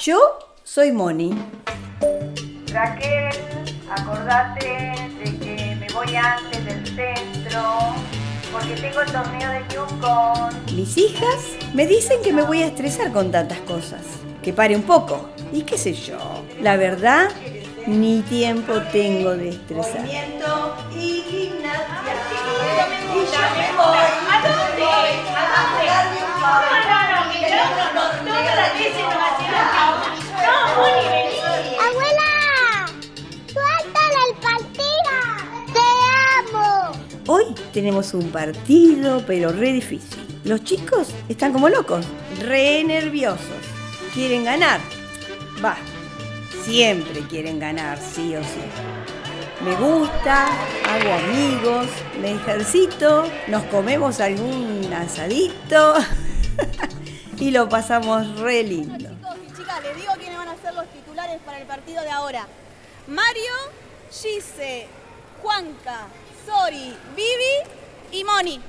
Yo soy Moni. Raquel, acordate de que me voy antes del centro porque tengo el torneo de Yukon. Mis hijas me dicen que me voy a estresar con tantas cosas. Que pare un poco. Y qué sé yo. La verdad, ni tiempo tengo de estresar. Movimiento y gimnasia. ¿A dónde? ¿A dónde? Hoy tenemos un partido, pero re difícil. Los chicos están como locos, re nerviosos. Quieren ganar. Va, siempre quieren ganar, sí o sí. Me gusta, hago amigos, me ejercito, nos comemos algún asadito y lo pasamos re lindo. Chicos y chicas, les digo quiénes van a ser los titulares para el partido de ahora. Mario, Gise, Juanca, Sori, Vivi y Moni.